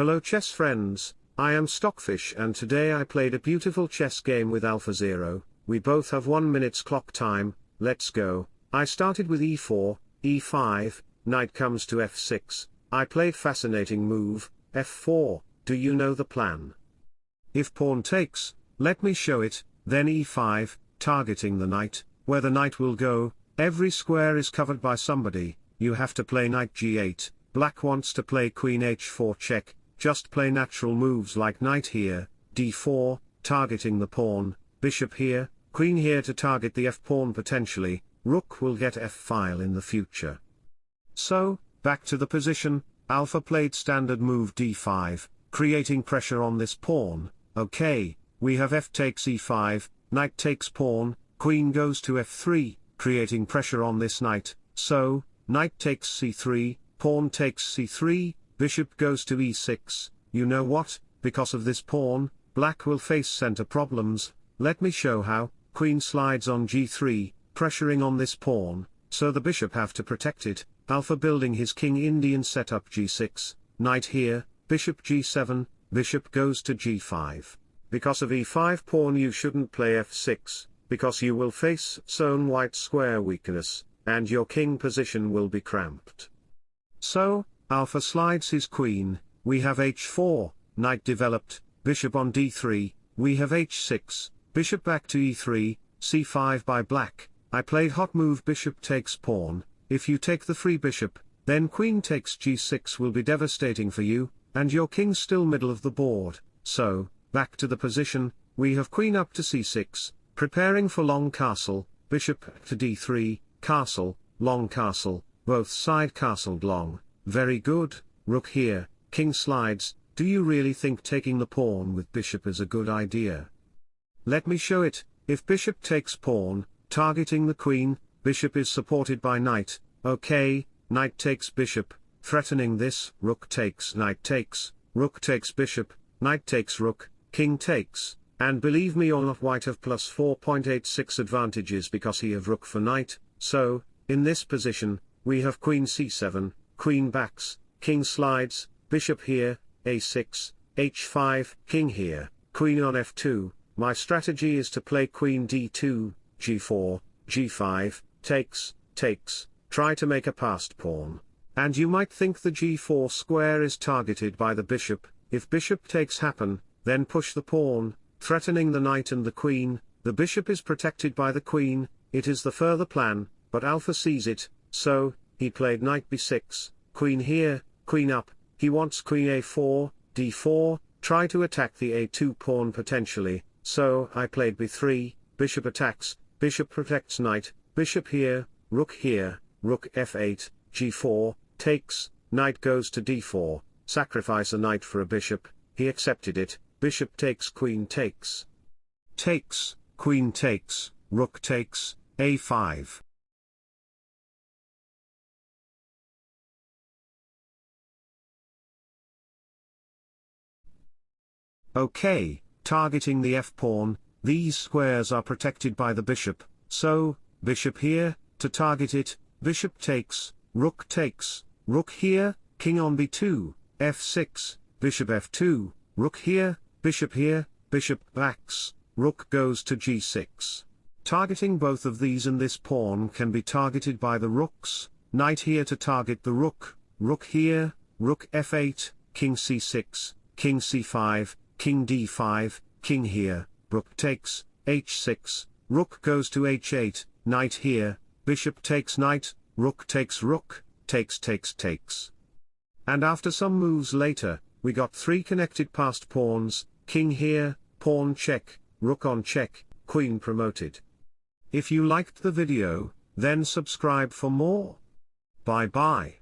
Hello chess friends, I am Stockfish and today I played a beautiful chess game with AlphaZero, we both have 1 minute's clock time, let's go. I started with e4, e5, knight comes to f6, I play fascinating move, f4, do you know the plan? If pawn takes, let me show it, then e5, targeting the knight, where the knight will go, every square is covered by somebody, you have to play knight g8, black wants to play queen h4 check, just play natural moves like knight here, d4, targeting the pawn, bishop here, queen here to target the f-pawn potentially, rook will get f-file in the future. So, back to the position, alpha played standard move d5, creating pressure on this pawn, okay, we have f takes e5, knight takes pawn, queen goes to f3, creating pressure on this knight, so, knight takes c3, pawn takes c3, bishop goes to e6, you know what, because of this pawn, black will face center problems, let me show how, queen slides on g3, pressuring on this pawn, so the bishop have to protect it, alpha building his king Indian setup g6, knight here, bishop g7, bishop goes to g5. Because of e5 pawn you shouldn't play f6, because you will face zone white square weakness, and your king position will be cramped. So, alpha slides his queen, we have h4, knight developed, bishop on d3, we have h6, bishop back to e3, c5 by black, I played hot move bishop takes pawn, if you take the free bishop, then queen takes g6 will be devastating for you, and your king still middle of the board, so, back to the position, we have queen up to c6, preparing for long castle, bishop to d3, castle, long castle, both side castled long, very good, rook here, king slides, do you really think taking the pawn with bishop is a good idea? Let me show it, if bishop takes pawn, targeting the queen, bishop is supported by knight, okay, knight takes bishop, threatening this, rook takes knight takes, rook takes bishop, knight takes rook, king takes, and believe me or not white have plus 4.86 advantages because he have rook for knight, so, in this position, we have queen c7, queen backs, king slides, bishop here, a6, h5, king here, queen on f2, my strategy is to play queen d2, g4, g5, takes, takes, try to make a passed pawn. And you might think the g4 square is targeted by the bishop, if bishop takes happen, then push the pawn, threatening the knight and the queen, the bishop is protected by the queen, it is the further plan, but alpha sees it, so, he played knight b6, queen here, queen up, he wants queen a4, d4, try to attack the a2 pawn potentially, so I played b3, bishop attacks, bishop protects knight, bishop here, rook here, rook f8, g4, takes, knight goes to d4, sacrifice a knight for a bishop, he accepted it, bishop takes queen takes. Takes, queen takes, rook takes, a5. Okay, targeting the f-pawn, these squares are protected by the bishop, so, bishop here, to target it, bishop takes, rook takes, rook here, king on b2, f6, bishop f2, rook here, bishop here, bishop backs, rook goes to g6. Targeting both of these and this pawn can be targeted by the rooks, knight here to target the rook, rook here, rook f8, king c6, king c5, king d5, king here, rook takes, h6, rook goes to h8, knight here, bishop takes knight, rook takes rook, takes takes takes. And after some moves later, we got three connected passed pawns, king here, pawn check, rook on check, queen promoted. If you liked the video, then subscribe for more. Bye bye.